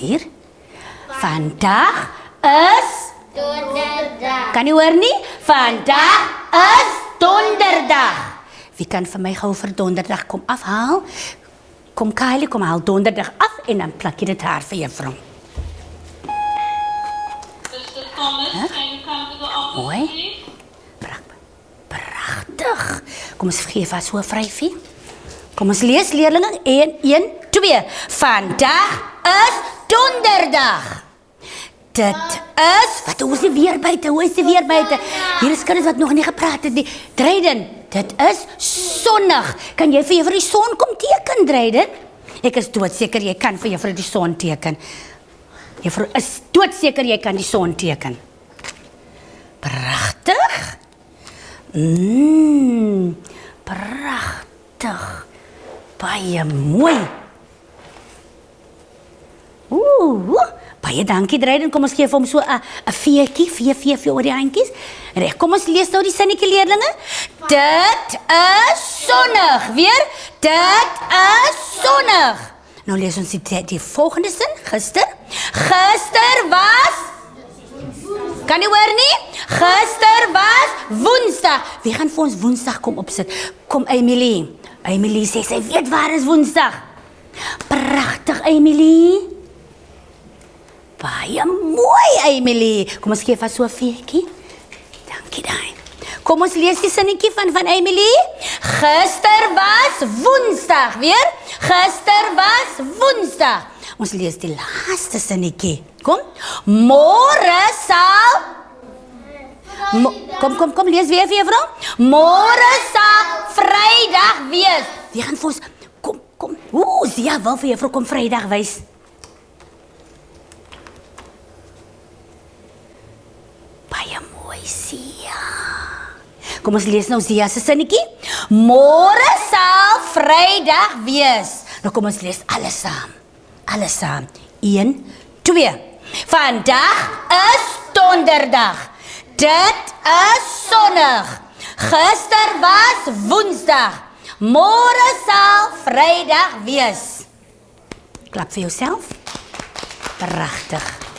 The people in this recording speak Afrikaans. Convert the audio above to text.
hier. Vandag is Donderdag. Kan jy hoor nie? Vandag is donderdag. Wie kan vir my gou vir donderdag kom afhaal? Kom Kylie, kom haal donderdag af en dan plak jy dit haar vir juffrou. Mooi. Pragtig. Kom ons gee vir haar so 'n vryfie. Kom ons lees leerlinge 1 1 2. Vandag is donderdag. Dit is wat hoe is weer buite? Hoe is weer buite? Hier is kinders wat nog nie gepraat het nie. Dreiden, dit is sonnig. Kan jy vir juffrou die son kom teken, Dreiden? Ek is doodseker jy kan vir juffrou die son teken. Juffrou is doodseker jy kan die son teken. Pragtig. Mmm. Pragtig. Baie mooi. Ooh, baie dankie Dreiden. Kom ons gee vir hom so 'n 'n veetjie, vee vee vir oor die handjies. Reg, kom ons lees nou die sinnetjie leerlinge. Dit is sonnig. Weer? Dit is sonnig. Nou lees ons die, die volgende sin. Gister. Gister was Kan jy hoor nie? Gister was Woensdag. Wie gaan vir ons Woensdag kom opsit? Kom Emily. Emily sê sy weet waar is Woensdag. Pragtig Emily. Baie mooi Emily. Kom ons gee vir so 'n veetjie. Dankie daai. Kom ons lees die sinnetjie van van Emily. Gister was Woensdag, weer? Gister was Woensdag. Ons lees die laaste sinnetjie. Kom. Môre sal kom kom kom lees weer vir juffrou. Môre sal Vrydag wees. Wie gaan vir ons kom kom. Ooh, Sia wil vir juffrou kom Vrydag wys. Baie mooi Sia. Kom ons lees nou Sia se sinnetjie. Môre sal Vrydag wees. Nou kom ons lees alles saam. Alles saam. 1 2. Vandag is donderdag. Dit is sonnig. Gister was Woensdag. Môre sal Vrydag wees. Klap vir jouself. Pragtig.